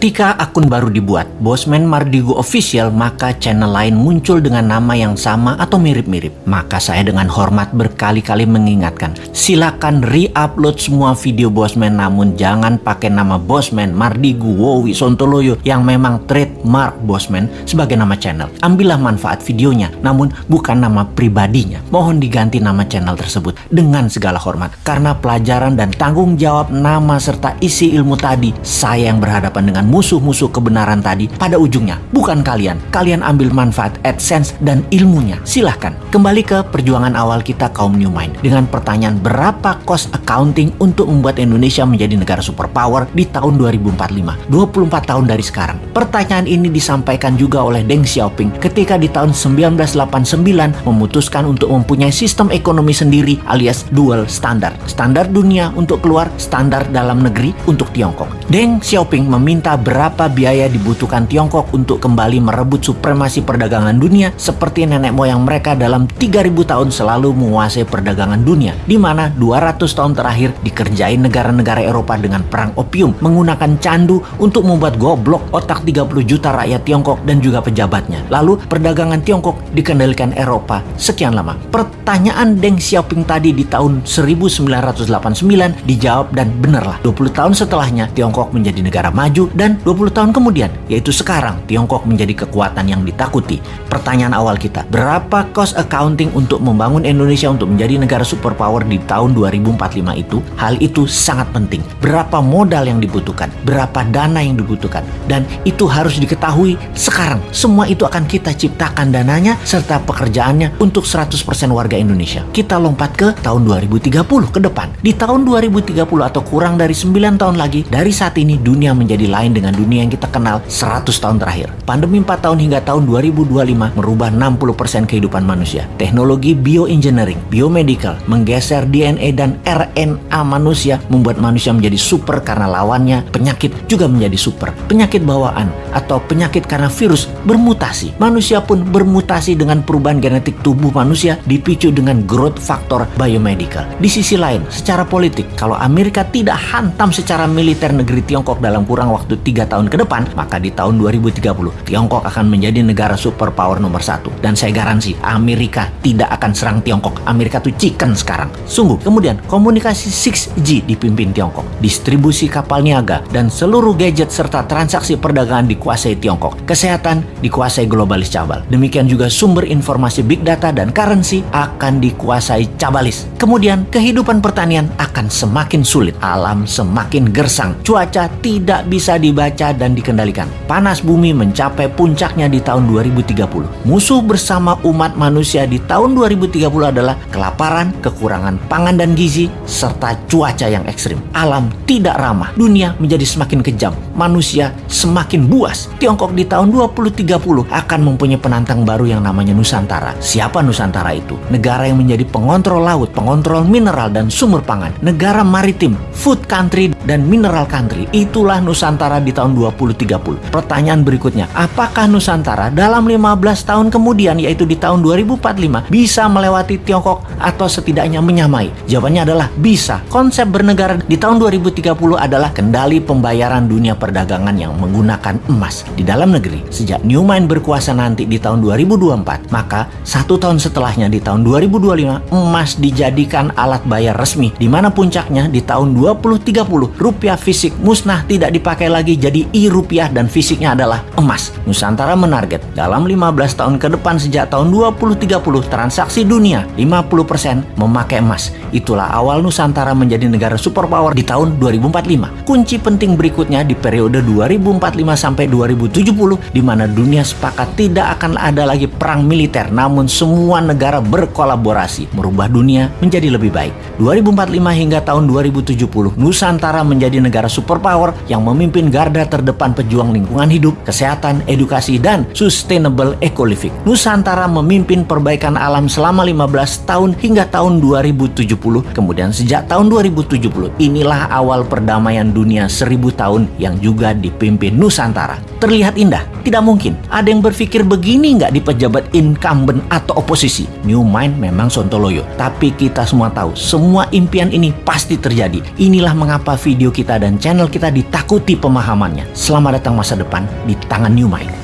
Ketika akun baru dibuat, Bosman Mardigo Official, maka channel lain muncul dengan nama yang sama atau mirip-mirip. Maka saya dengan hormat berkali-kali mengingatkan, silakan re-upload semua video Bosman namun jangan pakai nama Bosman Mardigo Wowi Sontoloyo yang memang trademark Bosman sebagai nama channel. Ambillah manfaat videonya, namun bukan nama pribadinya. Mohon diganti nama channel tersebut dengan segala hormat karena pelajaran dan tanggung jawab nama serta isi ilmu tadi saya yang berhadapan dengan musuh-musuh kebenaran tadi pada ujungnya. Bukan kalian. Kalian ambil manfaat AdSense dan ilmunya. Silahkan. Kembali ke perjuangan awal kita kaum New Mind. Dengan pertanyaan berapa cost accounting untuk membuat Indonesia menjadi negara superpower di tahun 2045. 24 tahun dari sekarang. Pertanyaan ini disampaikan juga oleh Deng Xiaoping ketika di tahun 1989 memutuskan untuk mempunyai sistem ekonomi sendiri alias dual standard. Standar dunia untuk keluar, standar dalam negeri untuk Tiongkok. Deng Xiaoping meminta berapa biaya dibutuhkan Tiongkok untuk kembali merebut supremasi perdagangan dunia seperti nenek moyang mereka dalam 3000 tahun selalu menguasai perdagangan dunia di mana 200 tahun terakhir dikerjain negara-negara Eropa dengan perang opium menggunakan candu untuk membuat goblok otak 30 juta rakyat Tiongkok dan juga pejabatnya. Lalu perdagangan Tiongkok dikendalikan Eropa sekian lama. Pertanyaan Deng Xiaoping tadi di tahun 1989 dijawab dan benarlah 20 tahun setelahnya Tiongkok menjadi negara maju dan 20 tahun kemudian, yaitu sekarang, Tiongkok menjadi kekuatan yang ditakuti. Pertanyaan awal kita, berapa cost accounting untuk membangun Indonesia untuk menjadi negara superpower di tahun 2045 itu? Hal itu sangat penting. Berapa modal yang dibutuhkan? Berapa dana yang dibutuhkan? Dan itu harus diketahui sekarang. Semua itu akan kita ciptakan dananya serta pekerjaannya untuk 100% warga Indonesia. Kita lompat ke tahun 2030 ke depan. Di tahun 2030 atau kurang dari 9 tahun lagi, dari saat ini dunia menjadi lain dengan dunia yang kita kenal 100 tahun terakhir. Pandemi 4 tahun hingga tahun 2025 merubah 60% kehidupan manusia. Teknologi bioengineering, biomedical, menggeser DNA dan RNA manusia membuat manusia menjadi super karena lawannya penyakit juga menjadi super. Penyakit bawaan atau penyakit karena virus bermutasi. Manusia pun bermutasi dengan perubahan genetik tubuh manusia dipicu dengan growth factor biomedical. Di sisi lain, secara politik, kalau Amerika tidak hantam secara militer negeri Tiongkok dalam kurang waktu tiga tahun ke depan, maka di tahun 2030 Tiongkok akan menjadi negara superpower nomor satu. Dan saya garansi Amerika tidak akan serang Tiongkok. Amerika tuh chicken sekarang. Sungguh. Kemudian komunikasi 6G dipimpin Tiongkok. Distribusi kapal niaga dan seluruh gadget serta transaksi perdagangan dikuasai Tiongkok. Kesehatan dikuasai globalis cabal. Demikian juga sumber informasi big data dan currency akan dikuasai cabalis. Kemudian kehidupan pertanian akan semakin sulit. Alam semakin gersang. Cuaca tidak bisa di dibaca dan dikendalikan. Panas bumi mencapai puncaknya di tahun 2030. Musuh bersama umat manusia di tahun 2030 adalah kelaparan, kekurangan pangan dan gizi, serta cuaca yang ekstrim. Alam tidak ramah, dunia menjadi semakin kejam, manusia semakin buas. Tiongkok di tahun 2030 akan mempunyai penantang baru yang namanya Nusantara. Siapa Nusantara itu? Negara yang menjadi pengontrol laut, pengontrol mineral dan sumber pangan. Negara maritim, food country dan mineral country. Itulah Nusantara di tahun 2030. Pertanyaan berikutnya, apakah Nusantara dalam 15 tahun kemudian yaitu di tahun 2045 bisa melewati Tiongkok atau setidaknya menyamai? Jawabannya adalah bisa. Konsep bernegara di tahun 2030 adalah kendali pembayaran dunia perdagangan yang menggunakan emas di dalam negeri. Sejak Newman berkuasa nanti di tahun 2024, maka satu tahun setelahnya di tahun 2025 emas dijadikan alat bayar resmi di mana puncaknya di tahun 2030 rupiah fisik musnah tidak dipakai lagi lagi jadi i-rupiah dan fisiknya adalah emas. Nusantara menarget dalam 15 tahun ke depan sejak tahun 2030 transaksi dunia 50% memakai emas. Itulah awal Nusantara menjadi negara superpower di tahun 2045. Kunci penting berikutnya di periode 2045 sampai 2070 di mana dunia sepakat tidak akan ada lagi perang militer namun semua negara berkolaborasi merubah dunia menjadi lebih baik. 2045 hingga tahun 2070 Nusantara menjadi negara superpower yang memimpin garda terdepan pejuang lingkungan hidup, kesehatan, edukasi, dan sustainable eco. Nusantara memimpin perbaikan alam selama 15 tahun hingga tahun 2070. Kemudian sejak tahun 2070, inilah awal perdamaian dunia seribu tahun yang juga dipimpin Nusantara. Terlihat indah? Tidak mungkin. Ada yang berpikir begini nggak di pejabat incumbent atau oposisi? New Mind memang sontoloyo. Tapi kita semua tahu, semua impian ini pasti terjadi. Inilah mengapa video kita dan channel kita ditakuti pemahamannya. Selamat datang masa depan di tangan New Mind.